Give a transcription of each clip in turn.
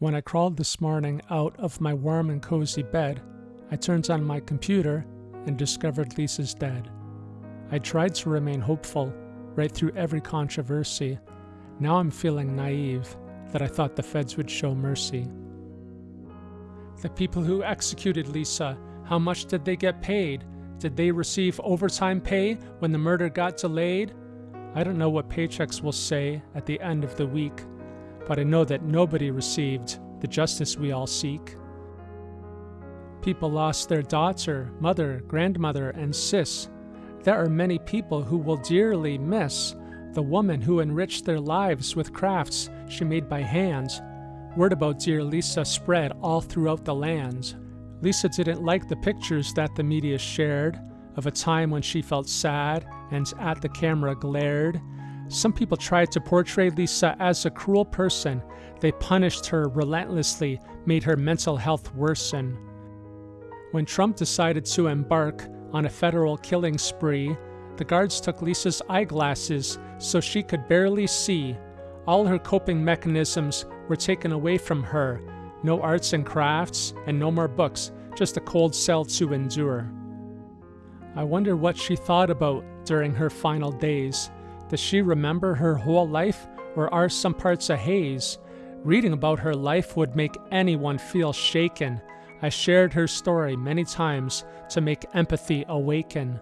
When I crawled this morning out of my warm and cozy bed, I turned on my computer and discovered Lisa's dead. I tried to remain hopeful right through every controversy. Now I'm feeling naive that I thought the feds would show mercy. The people who executed Lisa, how much did they get paid? Did they receive overtime pay when the murder got delayed? I don't know what paychecks will say at the end of the week but I know that nobody received the justice we all seek. People lost their daughter, mother, grandmother, and sis. There are many people who will dearly miss the woman who enriched their lives with crafts she made by hand. Word about dear Lisa spread all throughout the land. Lisa didn't like the pictures that the media shared of a time when she felt sad and at the camera glared some people tried to portray Lisa as a cruel person. They punished her relentlessly, made her mental health worsen. When Trump decided to embark on a federal killing spree, the guards took Lisa's eyeglasses so she could barely see. All her coping mechanisms were taken away from her. No arts and crafts, and no more books, just a cold cell to endure. I wonder what she thought about during her final days. Does she remember her whole life, or are some parts a haze? Reading about her life would make anyone feel shaken. I shared her story many times to make empathy awaken.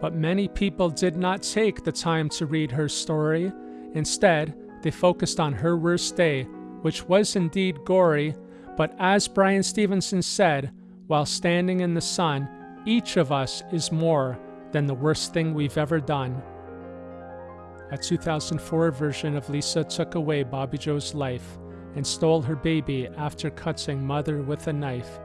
But many people did not take the time to read her story. Instead, they focused on her worst day, which was indeed gory. But as Bryan Stevenson said, while standing in the sun, each of us is more than the worst thing we've ever done. A 2004 version of Lisa took away Bobbie Jo's life and stole her baby after cutting mother with a knife.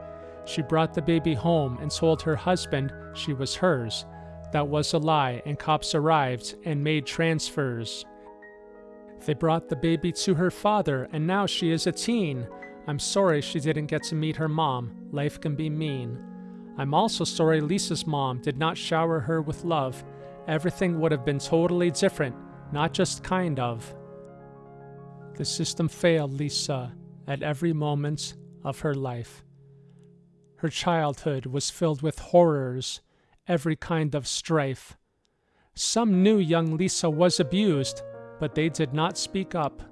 She brought the baby home and told her husband she was hers. That was a lie, and cops arrived and made transfers. They brought the baby to her father, and now she is a teen. I'm sorry she didn't get to meet her mom. Life can be mean. I'm also sorry Lisa's mom did not shower her with love. Everything would have been totally different, not just kind of. The system failed Lisa at every moment of her life. Her childhood was filled with horrors, every kind of strife. Some knew young Lisa was abused, but they did not speak up.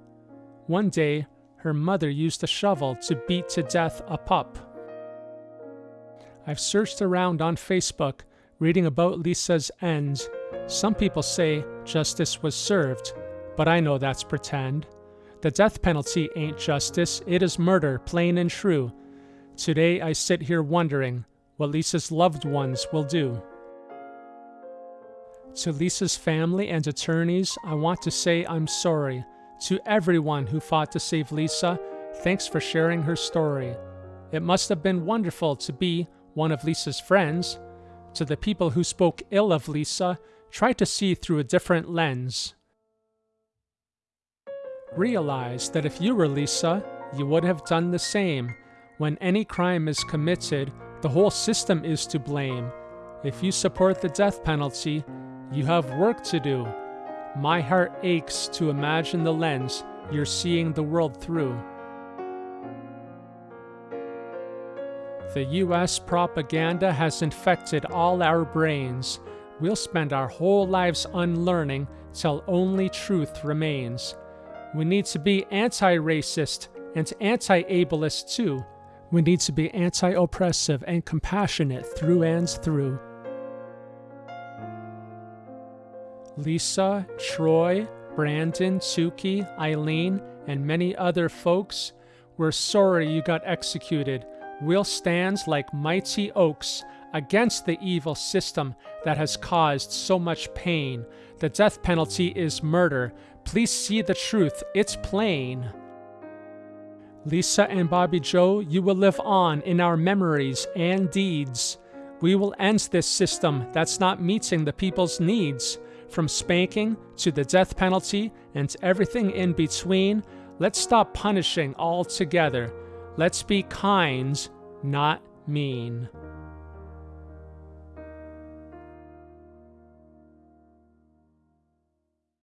One day, her mother used a shovel to beat to death a pup. I've searched around on Facebook reading about Lisa's end. Some people say justice was served, but I know that's pretend. The death penalty ain't justice, it is murder, plain and true. Today I sit here wondering what Lisa's loved ones will do. To Lisa's family and attorneys, I want to say I'm sorry. To everyone who fought to save Lisa, thanks for sharing her story. It must have been wonderful to be one of Lisa's friends. To the people who spoke ill of Lisa, try to see through a different lens. Realize that if you were Lisa, you would have done the same. When any crime is committed, the whole system is to blame. If you support the death penalty, you have work to do. My heart aches to imagine the lens you're seeing the world through. The US propaganda has infected all our brains. We'll spend our whole lives unlearning till only truth remains. We need to be anti racist and anti ableist too. We need to be anti oppressive and compassionate through and through. Lisa, Troy, Brandon, Suki, Aileen, and many other folks, we're sorry you got executed will stand like mighty oaks against the evil system that has caused so much pain. The death penalty is murder. Please see the truth, it's plain. Lisa and Bobbie Jo, you will live on in our memories and deeds. We will end this system that's not meeting the people's needs. From spanking to the death penalty and everything in between, let's stop punishing altogether. Let's be kind, not mean.